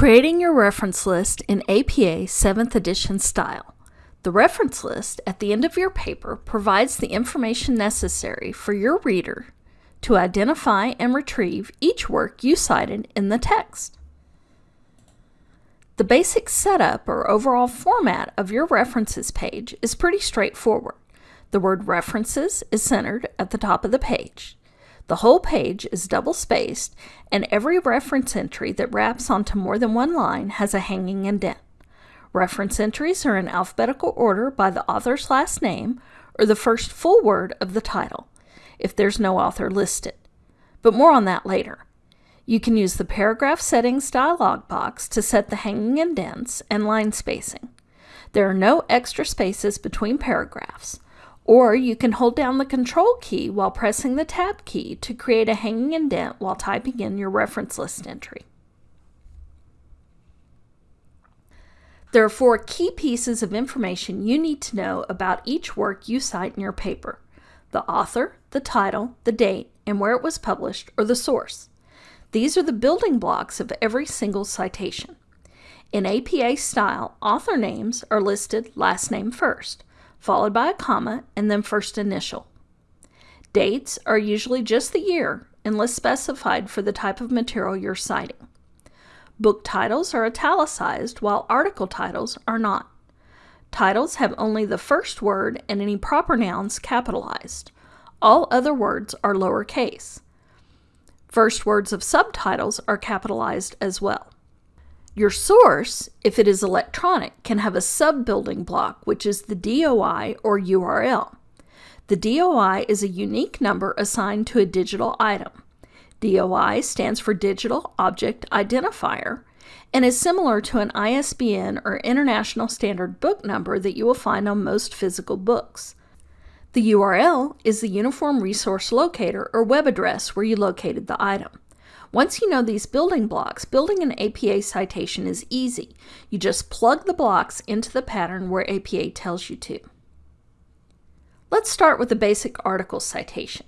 Creating your reference list in APA 7th edition style. The reference list at the end of your paper provides the information necessary for your reader to identify and retrieve each work you cited in the text. The basic setup or overall format of your references page is pretty straightforward. The word references is centered at the top of the page. The whole page is double spaced, and every reference entry that wraps onto more than one line has a hanging indent. Reference entries are in alphabetical order by the author's last name or the first full word of the title, if there's no author listed. But more on that later. You can use the Paragraph Settings dialog box to set the hanging indents and line spacing. There are no extra spaces between paragraphs. Or you can hold down the Control key while pressing the Tab key to create a hanging indent while typing in your reference list entry. There are four key pieces of information you need to know about each work you cite in your paper. The author, the title, the date, and where it was published, or the source. These are the building blocks of every single citation. In APA style, author names are listed last name first followed by a comma, and then first initial. Dates are usually just the year, unless specified for the type of material you're citing. Book titles are italicized, while article titles are not. Titles have only the first word and any proper nouns capitalized. All other words are lowercase. First words of subtitles are capitalized as well. Your source, if it is electronic, can have a sub-building block, which is the DOI or URL. The DOI is a unique number assigned to a digital item. DOI stands for Digital Object Identifier and is similar to an ISBN or International Standard Book Number that you will find on most physical books. The URL is the Uniform Resource Locator or web address where you located the item. Once you know these building blocks, building an APA citation is easy. You just plug the blocks into the pattern where APA tells you to. Let's start with the basic article citation.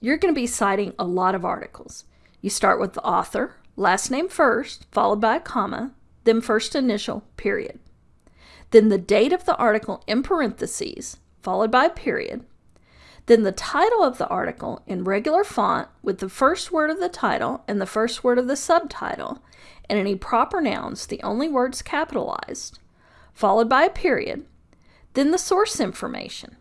You're going to be citing a lot of articles. You start with the author, last name first, followed by a comma, then first initial, period. Then the date of the article in parentheses, followed by a period, then the title of the article in regular font with the first word of the title and the first word of the subtitle, and any proper nouns, the only words capitalized, followed by a period, then the source information.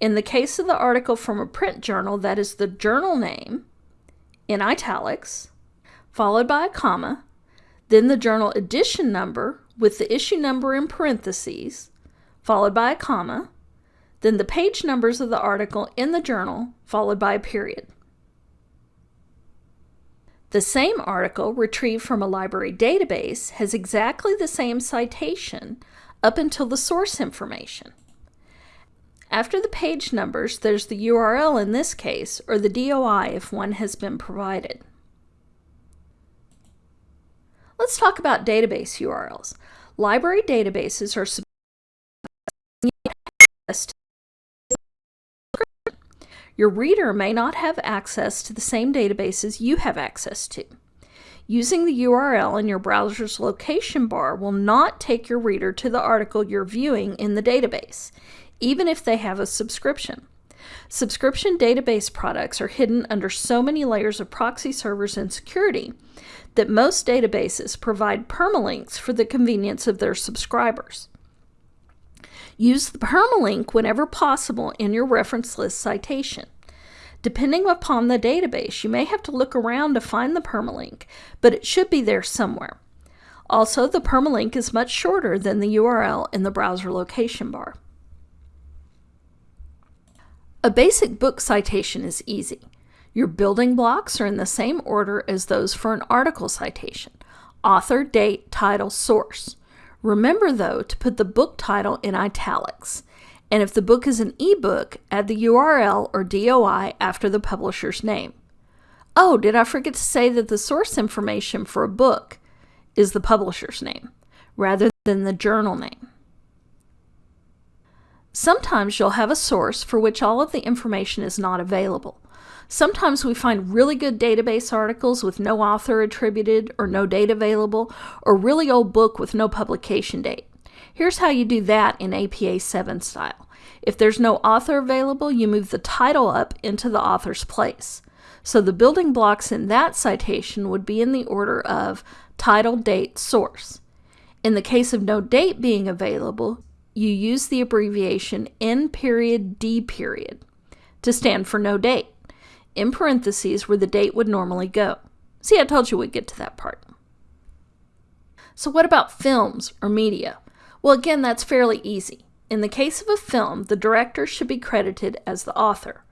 In the case of the article from a print journal, that is the journal name in italics, followed by a comma, then the journal edition number with the issue number in parentheses, followed by a comma, then the page numbers of the article in the journal, followed by a period. The same article retrieved from a library database has exactly the same citation up until the source information. After the page numbers, there's the URL in this case, or the DOI if one has been provided. Let's talk about database URLs. Library databases are your reader may not have access to the same databases you have access to. Using the URL in your browser's location bar will not take your reader to the article you're viewing in the database, even if they have a subscription. Subscription database products are hidden under so many layers of proxy servers and security that most databases provide permalinks for the convenience of their subscribers. Use the permalink whenever possible in your reference list citation. Depending upon the database, you may have to look around to find the permalink, but it should be there somewhere. Also, the permalink is much shorter than the URL in the browser location bar. A basic book citation is easy. Your building blocks are in the same order as those for an article citation. Author, date, title, source. Remember, though, to put the book title in italics. And if the book is an ebook, add the URL or DOI after the publisher's name. Oh, did I forget to say that the source information for a book is the publisher's name rather than the journal name? Sometimes you'll have a source for which all of the information is not available. Sometimes we find really good database articles with no author attributed or no date available, or really old book with no publication date. Here's how you do that in APA 7 style. If there's no author available, you move the title up into the author's place. So the building blocks in that citation would be in the order of title, date, source. In the case of no date being available, you use the abbreviation N period D period to stand for no date, in parentheses where the date would normally go. See, I told you we'd get to that part. So what about films or media? Well, again, that's fairly easy. In the case of a film, the director should be credited as the author,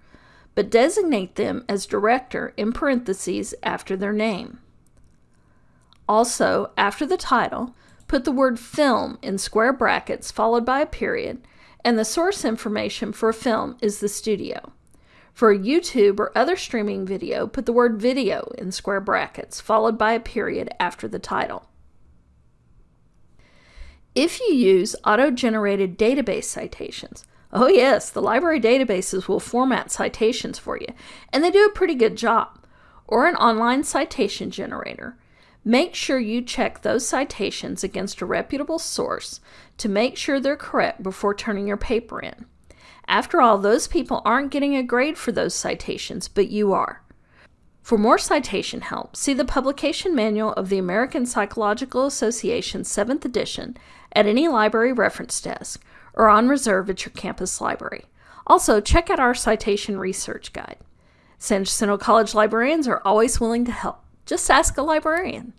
but designate them as director in parentheses after their name. Also, after the title, put the word film in square brackets followed by a period, and the source information for a film is the studio. For a YouTube or other streaming video, put the word video in square brackets followed by a period after the title. If you use auto-generated database citations, oh yes, the library databases will format citations for you, and they do a pretty good job, or an online citation generator, make sure you check those citations against a reputable source to make sure they're correct before turning your paper in. After all, those people aren't getting a grade for those citations, but you are. For more citation help, see the publication manual of the American Psychological Association 7th edition at any library reference desk or on reserve at your campus library. Also, check out our citation research guide. San Jacinto College librarians are always willing to help. Just ask a librarian.